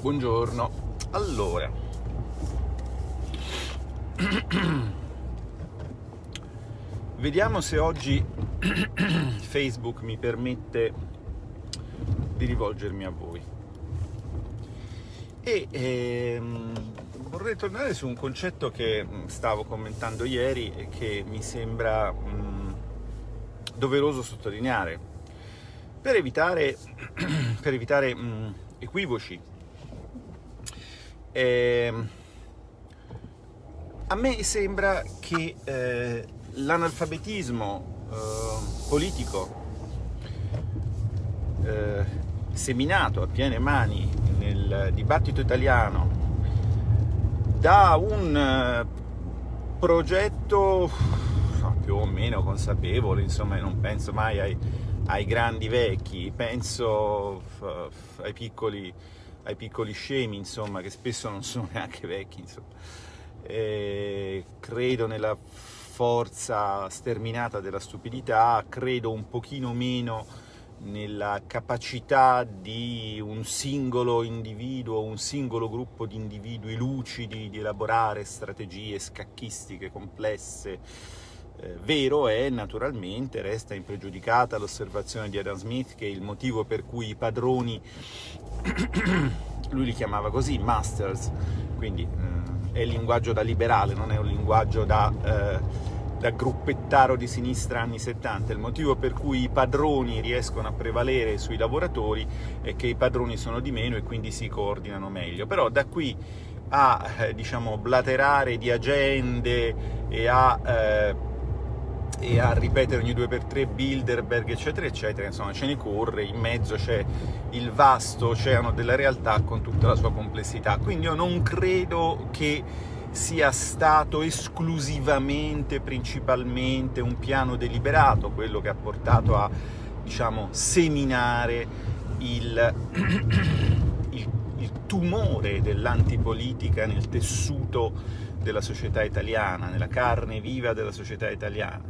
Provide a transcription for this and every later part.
Buongiorno. Allora, vediamo se oggi Facebook mi permette di rivolgermi a voi. E ehm, vorrei tornare su un concetto che mm, stavo commentando ieri e che mi sembra mh, doveroso sottolineare per evitare, per evitare mh, equivoci eh, a me sembra che eh, l'analfabetismo eh, politico eh, seminato a piene mani nel dibattito italiano da un eh, progetto più o meno consapevole, insomma non penso mai ai, ai grandi vecchi, penso ai piccoli ai piccoli scemi, insomma, che spesso non sono neanche vecchi, credo nella forza sterminata della stupidità, credo un pochino meno nella capacità di un singolo individuo, un singolo gruppo di individui lucidi di elaborare strategie scacchistiche complesse. Eh, vero è, naturalmente, resta impregiudicata l'osservazione di Adam Smith che il motivo per cui i padroni lui li chiamava così, masters, quindi eh, è il linguaggio da liberale, non è un linguaggio da, eh, da, gruppettaro di sinistra anni 70. Il motivo per cui i padroni riescono a prevalere sui lavoratori è che i padroni sono di meno e quindi si coordinano meglio. Però da qui a eh, diciamo, blaterare di agende e a eh, e a ripetere ogni due per tre Bilderberg, eccetera, eccetera, insomma ce ne corre, in mezzo c'è il vasto oceano della realtà con tutta la sua complessità. Quindi io non credo che sia stato esclusivamente, principalmente un piano deliberato, quello che ha portato a, diciamo, seminare il, il, il tumore dell'antipolitica nel tessuto della società italiana, nella carne viva della società italiana.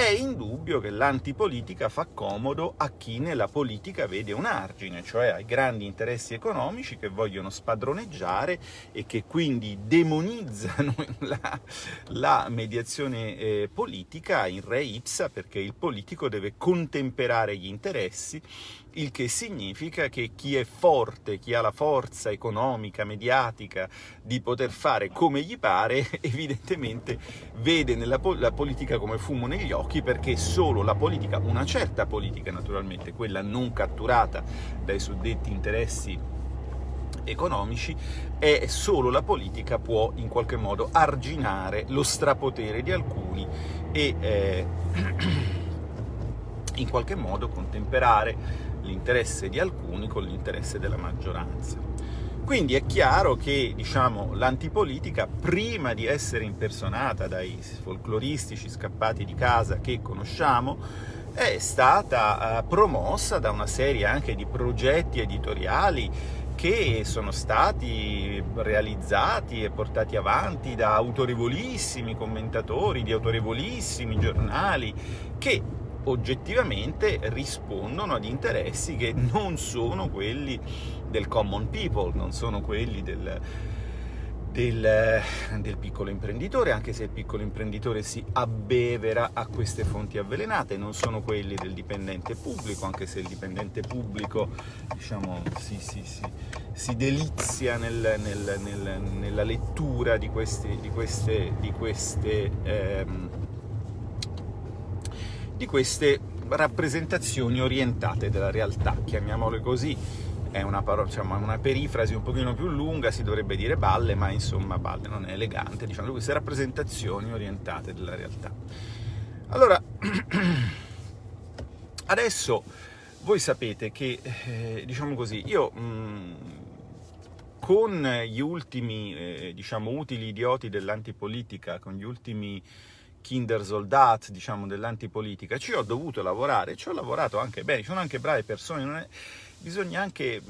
È indubbio che l'antipolitica fa comodo a chi nella politica vede un argine, cioè ai grandi interessi economici che vogliono spadroneggiare e che quindi demonizzano la, la mediazione eh, politica in re ipsa perché il politico deve contemperare gli interessi il che significa che chi è forte, chi ha la forza economica, mediatica di poter fare come gli pare, evidentemente vede po la politica come fumo negli occhi perché solo la politica, una certa politica naturalmente, quella non catturata dai suddetti interessi economici, è solo la politica può in qualche modo arginare lo strapotere di alcuni e eh, in qualche modo contemperare l'interesse di alcuni con l'interesse della maggioranza. Quindi è chiaro che diciamo, l'antipolitica, prima di essere impersonata dai folcloristici scappati di casa che conosciamo, è stata uh, promossa da una serie anche di progetti editoriali che sono stati realizzati e portati avanti da autorevolissimi commentatori, di autorevolissimi giornali, che oggettivamente rispondono ad interessi che non sono quelli del common people, non sono quelli del, del, del, piccolo imprenditore, anche se il piccolo imprenditore si abbevera a queste fonti avvelenate, non sono quelli del dipendente pubblico, anche se il dipendente pubblico diciamo, si, si, si, si delizia nel, nel, nel, nella lettura di queste, di queste, di queste ehm, di queste rappresentazioni orientate della realtà, chiamiamole così, è una, diciamo, una perifrasi un pochino più lunga, si dovrebbe dire balle, ma insomma balle non è elegante, diciamo queste rappresentazioni orientate della realtà. Allora, adesso voi sapete che, eh, diciamo così, io mh, con gli ultimi, eh, diciamo, utili idioti dell'antipolitica, con gli ultimi Kindersoldat, diciamo, dell'antipolitica, ci ho dovuto lavorare, ci ho lavorato anche bene, ci sono anche brave persone, è... bisogna anche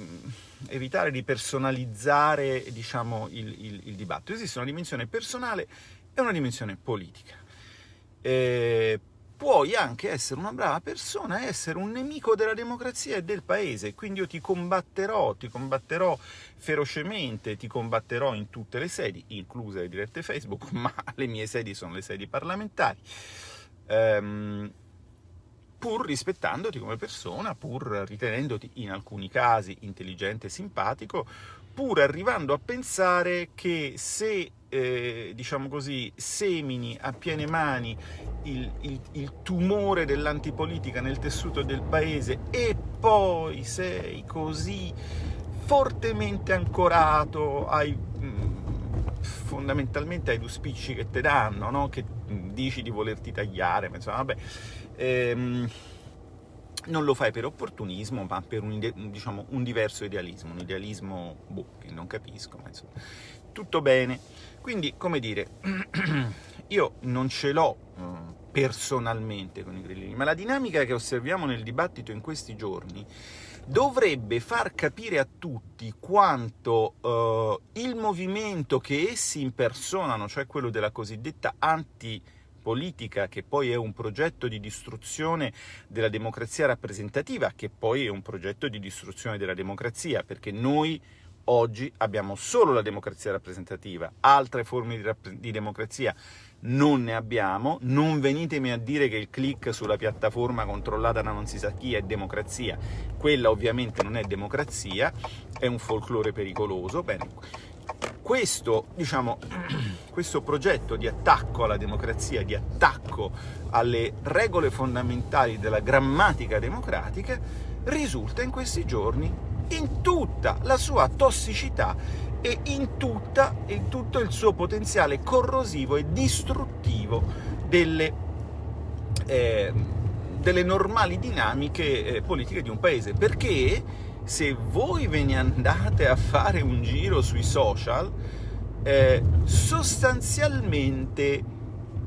evitare di personalizzare, diciamo, il, il, il, dibattito. Esiste una dimensione personale e una dimensione politica. E puoi anche essere una brava persona e essere un nemico della democrazia e del paese, quindi io ti combatterò, ti combatterò ferocemente, ti combatterò in tutte le sedi, incluse le dirette Facebook, ma le mie sedi sono le sedi parlamentari, ehm, pur rispettandoti come persona, pur ritenendoti in alcuni casi intelligente e simpatico, pur arrivando a pensare che se eh, diciamo così, semini a piene mani il, il, il tumore dell'antipolitica nel tessuto del paese e poi sei così fortemente ancorato ai, mm, fondamentalmente ai due spicci che ti danno, no? che dici di volerti tagliare, ma insomma, vabbè, ehm, non lo fai per opportunismo, ma per un, diciamo, un diverso idealismo, un idealismo boh, che non capisco, ma insomma, tutto bene. Quindi, come dire, io non ce l'ho uh, personalmente con i grillini, ma la dinamica che osserviamo nel dibattito in questi giorni dovrebbe far capire a tutti quanto uh, il movimento che essi impersonano, cioè quello della cosiddetta anti politica, che poi è un progetto di distruzione della democrazia rappresentativa, che poi è un progetto di distruzione della democrazia, perché noi oggi abbiamo solo la democrazia rappresentativa, altre forme di, di democrazia non ne abbiamo, non venitemi a dire che il click sulla piattaforma controllata da non si sa chi è democrazia, quella ovviamente non è democrazia, è un folklore pericoloso, bene, questo, diciamo, questo progetto di attacco alla democrazia, di attacco alle regole fondamentali della grammatica democratica, risulta in questi giorni in tutta la sua tossicità e in, tutta, in tutto il suo potenziale corrosivo e distruttivo delle, eh, delle normali dinamiche eh, politiche di un paese. Perché se voi ve ne andate a fare un giro sui social, eh, sostanzialmente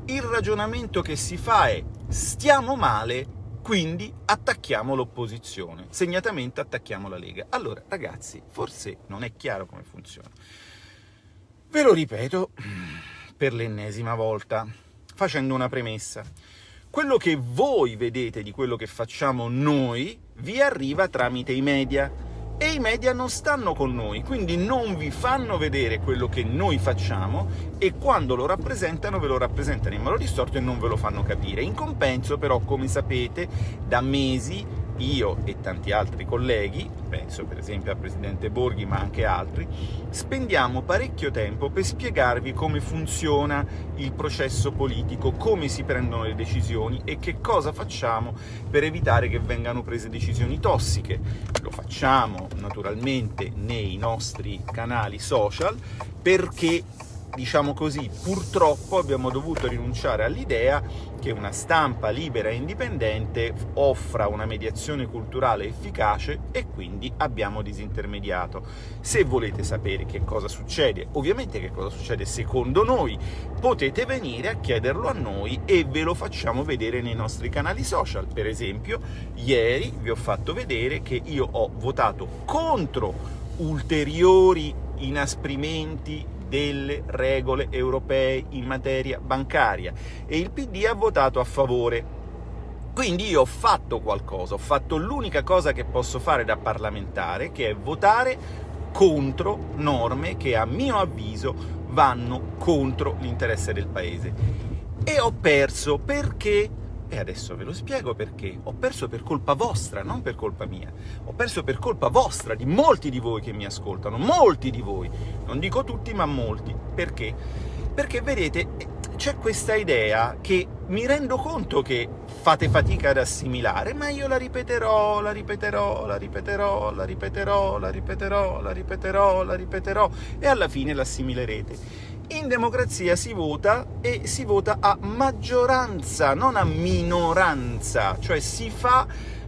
il ragionamento che si fa è stiamo male quindi attacchiamo l'opposizione, segnatamente attacchiamo la Lega. Allora, ragazzi, forse non è chiaro come funziona. Ve lo ripeto per l'ennesima volta, facendo una premessa. Quello che voi vedete di quello che facciamo noi vi arriva tramite i media, e i media non stanno con noi, quindi non vi fanno vedere quello che noi facciamo e quando lo rappresentano ve lo rappresentano in modo distorto e non ve lo fanno capire. In compenso però, come sapete, da mesi io e tanti altri colleghi, penso per esempio al Presidente Borghi ma anche altri, spendiamo parecchio tempo per spiegarvi come funziona il processo politico, come si prendono le decisioni e che cosa facciamo per evitare che vengano prese decisioni tossiche. Lo facciamo naturalmente nei nostri canali social perché diciamo così, purtroppo abbiamo dovuto rinunciare all'idea che una stampa libera e indipendente offra una mediazione culturale efficace e quindi abbiamo disintermediato. Se volete sapere che cosa succede, ovviamente che cosa succede secondo noi, potete venire a chiederlo a noi e ve lo facciamo vedere nei nostri canali social. Per esempio, ieri vi ho fatto vedere che io ho votato contro ulteriori inasprimenti delle regole europee in materia bancaria e il PD ha votato a favore. Quindi io ho fatto qualcosa, ho fatto l'unica cosa che posso fare da parlamentare, che è votare contro norme che a mio avviso vanno contro l'interesse del Paese. E ho perso perché e adesso ve lo spiego perché. Ho perso per colpa vostra, non per colpa mia. Ho perso per colpa vostra, di molti di voi che mi ascoltano, molti di voi. Non dico tutti, ma molti. Perché? Perché, vedete, c'è questa idea che mi rendo conto che fate fatica ad assimilare, ma io la ripeterò, la ripeterò, la ripeterò, la ripeterò, la ripeterò, la ripeterò, la ripeterò, e alla fine l'assimilerete in democrazia si vota e si vota a maggioranza, non a minoranza, cioè si fa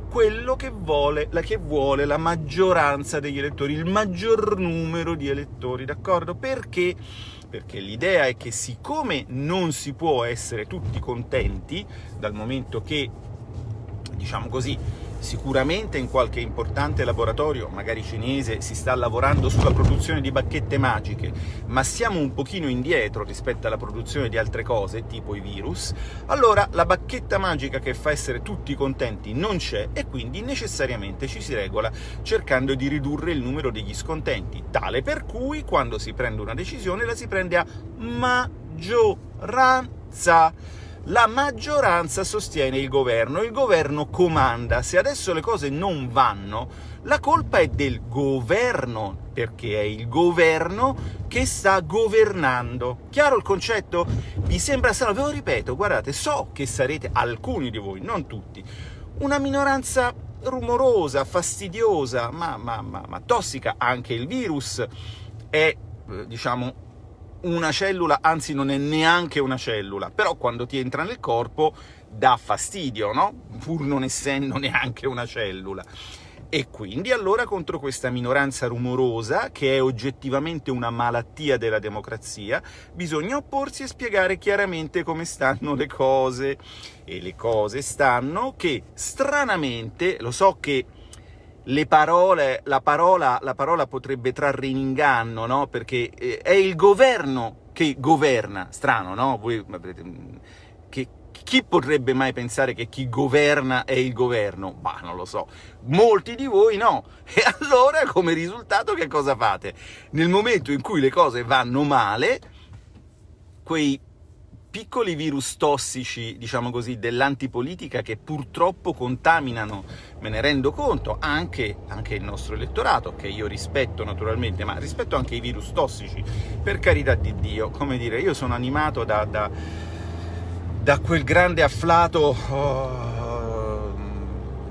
quello che vuole, la, che vuole la maggioranza degli elettori, il maggior numero di elettori, d'accordo? Perché? Perché l'idea è che siccome non si può essere tutti contenti, dal momento che, diciamo così, Sicuramente in qualche importante laboratorio, magari cinese, si sta lavorando sulla produzione di bacchette magiche, ma siamo un pochino indietro rispetto alla produzione di altre cose, tipo i virus, allora la bacchetta magica che fa essere tutti contenti non c'è, e quindi necessariamente ci si regola cercando di ridurre il numero degli scontenti, tale per cui quando si prende una decisione la si prende a maggioranza la maggioranza sostiene il governo, il governo comanda. Se adesso le cose non vanno, la colpa è del governo, perché è il governo che sta governando. Chiaro il concetto? Vi sembra strano? Ve lo ripeto, guardate, so che sarete, alcuni di voi, non tutti, una minoranza rumorosa, fastidiosa, ma, ma, ma, ma tossica. Anche il virus è, eh, diciamo, una cellula, anzi non è neanche una cellula, però quando ti entra nel corpo dà fastidio, no? Pur non essendo neanche una cellula. E quindi allora contro questa minoranza rumorosa, che è oggettivamente una malattia della democrazia, bisogna opporsi e spiegare chiaramente come stanno le cose. E le cose stanno che, stranamente, lo so che parole, la parola, la parola potrebbe trarre in inganno, no? Perché eh, è il governo che governa. Strano, no? Voi, che, chi potrebbe mai pensare che chi governa è il governo? Bah, non lo so. Molti di voi no. E allora, come risultato, che cosa fate? Nel momento in cui le cose vanno male, quei piccoli virus tossici, diciamo così, dell'antipolitica che purtroppo contaminano, me ne rendo conto, anche, anche, il nostro elettorato, che io rispetto naturalmente, ma rispetto anche i virus tossici, per carità di Dio, come dire, io sono animato da, da, da quel grande afflato oh,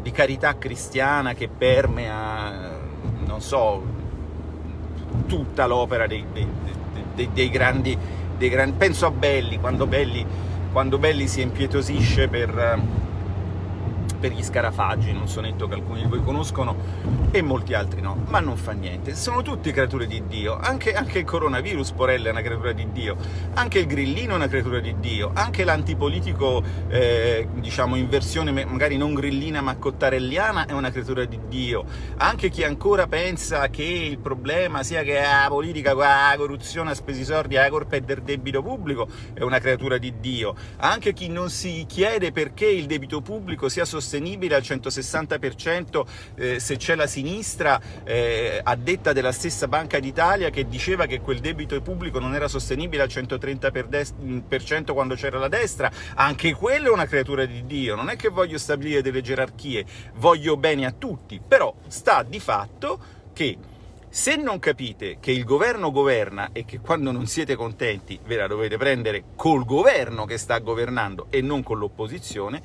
di carità cristiana che permea, non so, tutta l'opera dei, dei, dei, dei grandi grandi... penso a Belli, quando Belli, quando Belli si impietosisce per per gli scarafaggi, un sonetto che alcuni di voi conoscono e molti altri no, ma non fa niente, sono tutti creature di Dio, anche, anche il coronavirus, Porella, è una creatura di Dio, anche il grillino è una creatura di Dio, anche l'antipolitico, eh, diciamo, in versione magari non grillina ma cottarelliana è una creatura di Dio, anche chi ancora pensa che il problema sia che la politica, la corruzione ha spesi soldi, la colpa è del debito pubblico, è una creatura di Dio, anche chi non si chiede perché il debito pubblico sia sostenuto sostenibile al 160% eh, se c'è la sinistra, eh, a detta della stessa Banca d'Italia, che diceva che quel debito pubblico non era sostenibile al 130% quando c'era la destra, anche quello è una creatura di Dio, non è che voglio stabilire delle gerarchie, voglio bene a tutti, però sta di fatto che se non capite che il governo governa e che quando non siete contenti ve la dovete prendere col governo che sta governando e non con l'opposizione,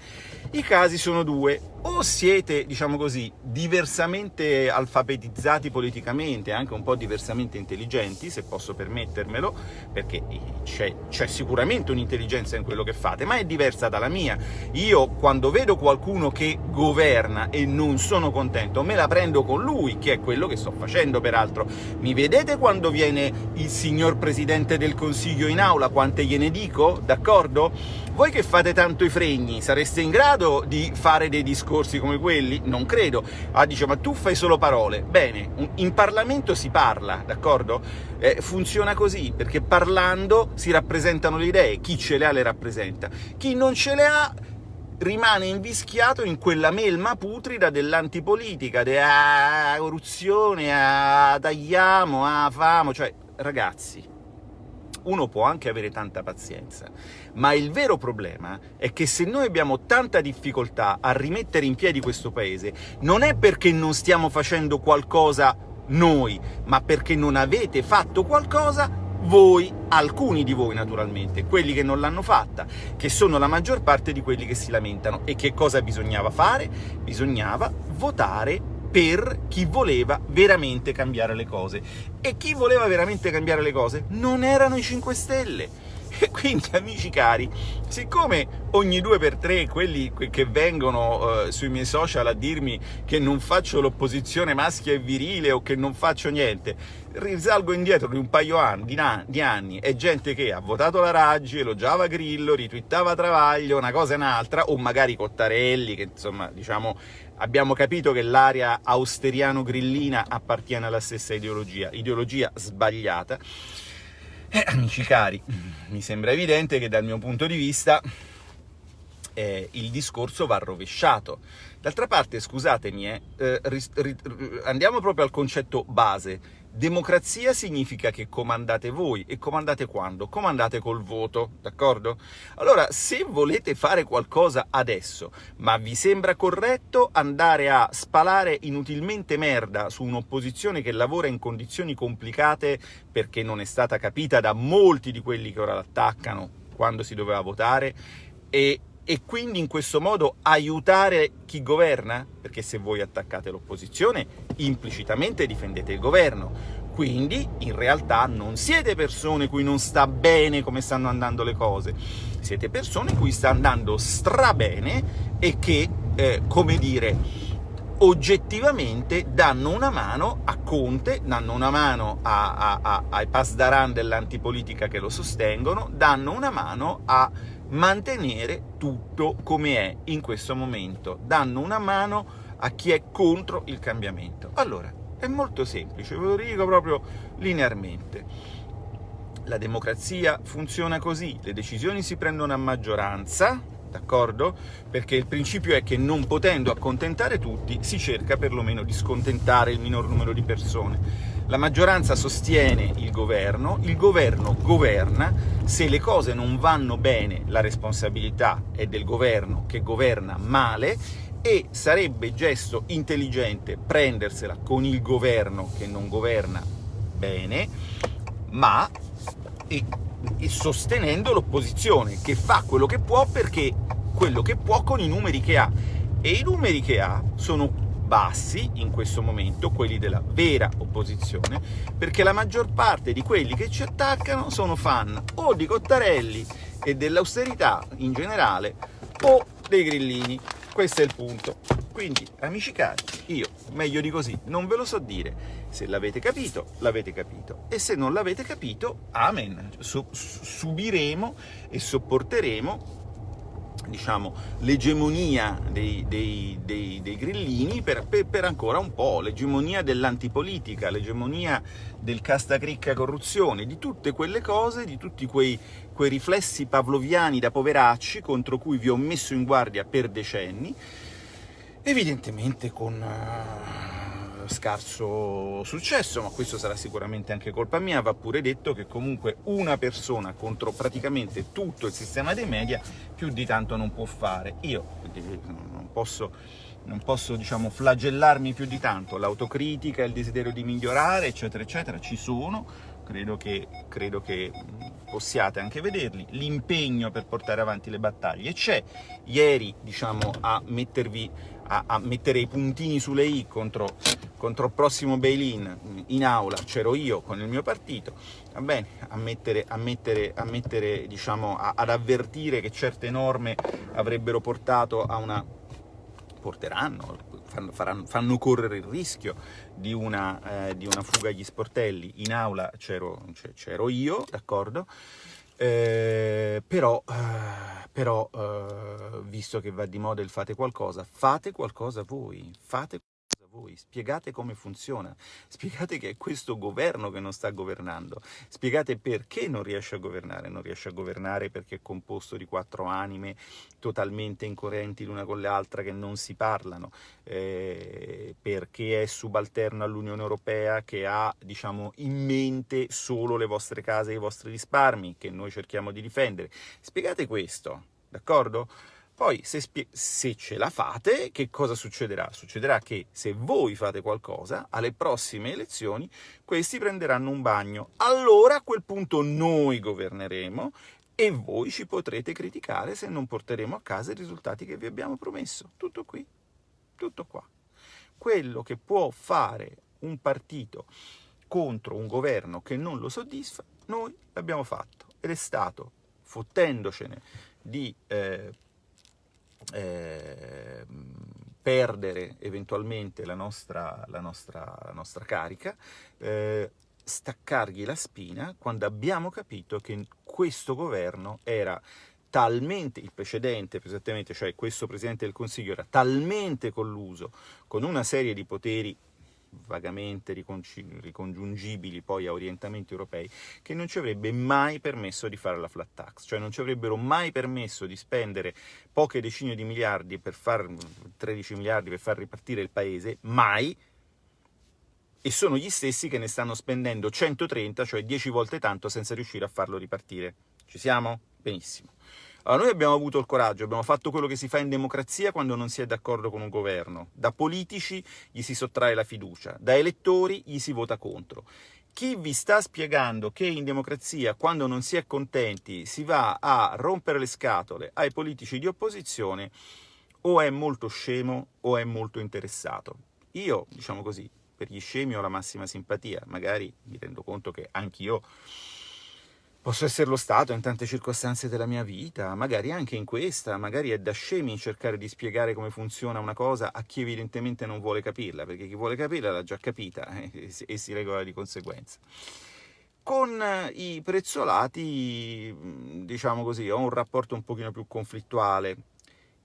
i casi sono due. O siete, diciamo così, diversamente alfabetizzati politicamente, anche un po' diversamente intelligenti, se posso permettermelo, perché c'è sicuramente un'intelligenza in quello che fate, ma è diversa dalla mia. Io, quando vedo qualcuno che governa e non sono contento, me la prendo con lui, che è quello che sto facendo, peraltro. Mi vedete quando viene il signor Presidente del Consiglio in aula, quante gliene dico, d'accordo? Voi che fate tanto i fregni, sareste in grado di fare dei discorsi come quelli? Non credo. Ah, dice, ma tu fai solo parole. Bene, in Parlamento si parla, d'accordo? Eh, funziona così, perché parlando si rappresentano le idee, chi ce le ha le rappresenta. Chi non ce le ha rimane invischiato in quella melma putrida dell'antipolitica, della corruzione, a tagliamo, a famo, cioè, ragazzi, uno può anche avere tanta pazienza, ma il vero problema è che se noi abbiamo tanta difficoltà a rimettere in piedi questo paese, non è perché non stiamo facendo qualcosa noi, ma perché non avete fatto qualcosa voi, alcuni di voi naturalmente, quelli che non l'hanno fatta, che sono la maggior parte di quelli che si lamentano. E che cosa bisognava fare? Bisognava votare per chi voleva veramente cambiare le cose. E chi voleva veramente cambiare le cose non erano i 5 Stelle, quindi, amici cari, siccome ogni due per tre quelli che vengono eh, sui miei social a dirmi che non faccio l'opposizione maschia e virile o che non faccio niente, risalgo indietro di un paio di, di anni, è gente che ha votato la Raggi, elogiava Grillo, ritwittava Travaglio, una cosa e un'altra, o magari Cottarelli, che insomma, diciamo, abbiamo capito che l'area austeriano-grillina appartiene alla stessa ideologia, ideologia sbagliata, eh, amici cari, mi sembra evidente che dal mio punto di vista eh, il discorso va rovesciato. D'altra parte, scusatemi, eh, eh andiamo proprio al concetto base. Democrazia significa che comandate voi, e comandate quando? Comandate col voto, d'accordo? Allora, se volete fare qualcosa adesso, ma vi sembra corretto andare a spalare inutilmente merda su un'opposizione che lavora in condizioni complicate perché non è stata capita da molti di quelli che ora l'attaccano quando si doveva votare, e e quindi in questo modo aiutare chi governa? Perché se voi attaccate l'opposizione, implicitamente difendete il governo. Quindi, in realtà, non siete persone cui non sta bene come stanno andando le cose. Siete persone cui sta andando strabene e che, eh, come dire, oggettivamente danno una mano a Conte, danno una mano a, a, a, ai pasdaran dell'antipolitica che lo sostengono, danno una mano a mantenere tutto come è in questo momento, danno una mano a chi è contro il cambiamento. Allora, è molto semplice, ve lo dico proprio linearmente. La democrazia funziona così, le decisioni si prendono a maggioranza, d'accordo? Perché il principio è che non potendo accontentare tutti, si cerca perlomeno di scontentare il minor numero di persone. La maggioranza sostiene il governo, il governo governa, se le cose non vanno bene la responsabilità è del governo che governa male e sarebbe gesto intelligente prendersela con il governo che non governa bene, ma e, e sostenendo l'opposizione, che fa quello che può perché quello che può con i numeri che ha. E i numeri che ha sono bassi in questo momento, quelli della vera opposizione, perché la maggior parte di quelli che ci attaccano sono fan o di Cottarelli e dell'austerità in generale, o dei grillini. Questo è il punto. Quindi, amici cari, io, meglio di così, non ve lo so dire. Se l'avete capito, l'avete capito. E se non l'avete capito, amen. subiremo e sopporteremo diciamo, l'egemonia dei, dei, dei, dei, grillini per, per, per, ancora un po', l'egemonia dell'antipolitica, l'egemonia del castacricca corruzione, di tutte quelle cose, di tutti quei, quei riflessi pavloviani da poveracci contro cui vi ho messo in guardia per decenni, evidentemente con scarso successo, ma questo sarà sicuramente anche colpa mia, va pure detto che comunque una persona contro praticamente tutto il sistema dei media più di tanto non può fare. Io non posso, non posso diciamo, flagellarmi più di tanto, l'autocritica, il desiderio di migliorare, eccetera, eccetera, ci sono, credo che, credo che possiate anche vederli, l'impegno per portare avanti le battaglie c'è, ieri diciamo, a, mettervi, a, a mettere i puntini sulle i contro, contro il prossimo bail-in in aula c'ero io con il mio partito, va bene, a mettere, a mettere, a mettere diciamo, ad avvertire che certe norme avrebbero portato a una porteranno, fanno, faranno, fanno correre il rischio di una, eh, di una, fuga agli sportelli. In aula c'ero io, d'accordo? Eh, però, eh, però eh, visto che va di moda il fate qualcosa, fate qualcosa voi, fate voi, spiegate come funziona, spiegate che è questo governo che non sta governando, spiegate perché non riesce a governare, non riesce a governare perché è composto di quattro anime totalmente incoerenti l'una con l'altra che non si parlano, eh, perché è subalterno all'Unione Europea che ha diciamo, in mente solo le vostre case e i vostri risparmi che noi cerchiamo di difendere. Spiegate questo, d'accordo? Poi, se, se, ce la fate, che cosa succederà? Succederà che se voi fate qualcosa, alle prossime elezioni, questi prenderanno un bagno. Allora, a quel punto, noi governeremo e voi ci potrete criticare se non porteremo a casa i risultati che vi abbiamo promesso. Tutto qui, tutto qua. Quello che può fare un partito contro un governo che non lo soddisfa, noi l'abbiamo fatto ed è stato fottendocene di eh, eh, perdere eventualmente la nostra, la nostra, la nostra carica, eh, staccargli la spina quando abbiamo capito che questo governo era talmente, il precedente esattamente, cioè questo Presidente del Consiglio era talmente colluso con una serie di poteri vagamente ricongiungibili poi a orientamenti europei, che non ci avrebbe mai permesso di fare la flat tax, cioè non ci avrebbero mai permesso di spendere poche decine di miliardi per far 13 miliardi per far ripartire il paese, mai, e sono gli stessi che ne stanno spendendo 130, cioè 10 volte tanto, senza riuscire a farlo ripartire. Ci siamo? Benissimo. Allora, noi abbiamo avuto il coraggio, abbiamo fatto quello che si fa in democrazia quando non si è d'accordo con un governo. Da politici gli si sottrae la fiducia, da elettori gli si vota contro. Chi vi sta spiegando che in democrazia, quando non si è contenti, si va a rompere le scatole ai politici di opposizione, o è molto scemo o è molto interessato. Io, diciamo così, per gli scemi ho la massima simpatia, magari mi rendo conto che anch'io Posso esserlo stato in tante circostanze della mia vita, magari anche in questa, magari è da scemi cercare di spiegare come funziona una cosa a chi evidentemente non vuole capirla, perché chi vuole capirla l'ha già capita eh, e si regola di conseguenza. Con i prezzolati, diciamo così, ho un rapporto un pochino più conflittuale,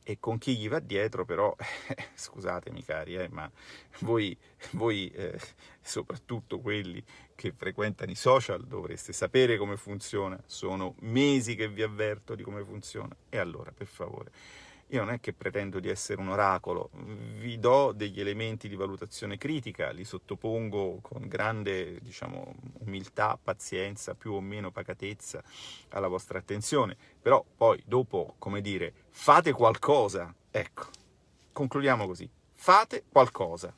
e con chi gli va dietro però, eh, scusatemi cari, eh, ma voi, voi eh, soprattutto quelli che frequentano i social dovreste sapere come funziona, sono mesi che vi avverto di come funziona. E allora per favore io non è che pretendo di essere un oracolo, vi do degli elementi di valutazione critica, li sottopongo con grande diciamo, umiltà, pazienza, più o meno pacatezza alla vostra attenzione, però poi dopo, come dire, fate qualcosa, ecco, concludiamo così, fate qualcosa.